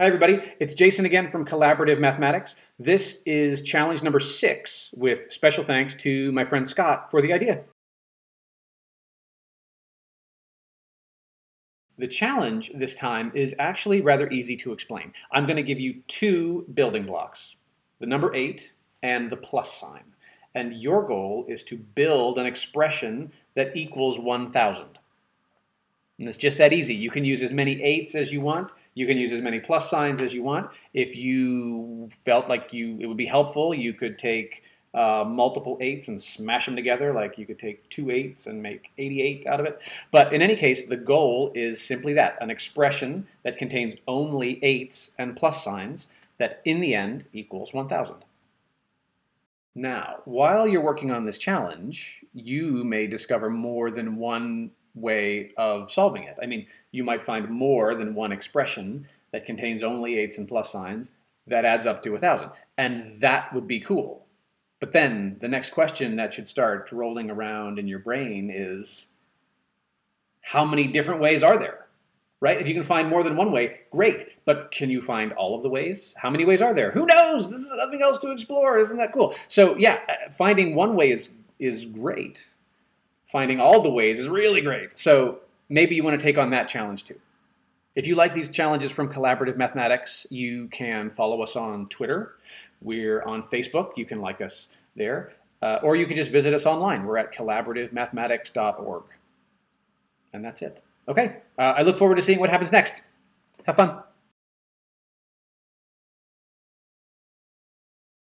Hi everybody, it's Jason again from Collaborative Mathematics. This is challenge number six with special thanks to my friend Scott for the idea. The challenge this time is actually rather easy to explain. I'm going to give you two building blocks, the number eight and the plus sign. And your goal is to build an expression that equals 1,000. And it's just that easy. You can use as many eights as you want. You can use as many plus signs as you want. If you felt like you it would be helpful, you could take uh, multiple eights and smash them together. Like you could take two eights and make 88 out of it. But in any case, the goal is simply that, an expression that contains only eights and plus signs that in the end equals 1,000. Now, while you're working on this challenge, you may discover more than one way of solving it. I mean, you might find more than one expression that contains only eights and plus signs that adds up to a 1,000. And that would be cool. But then the next question that should start rolling around in your brain is, how many different ways are there? Right? If you can find more than one way, great. But can you find all of the ways? How many ways are there? Who knows? This is nothing else to explore. Isn't that cool? So yeah, finding one way is, is great finding all the ways is really great. So maybe you want to take on that challenge too. If you like these challenges from Collaborative Mathematics, you can follow us on Twitter. We're on Facebook. You can like us there. Uh, or you can just visit us online. We're at collaborativemathematics.org. And that's it. Okay, uh, I look forward to seeing what happens next. Have fun.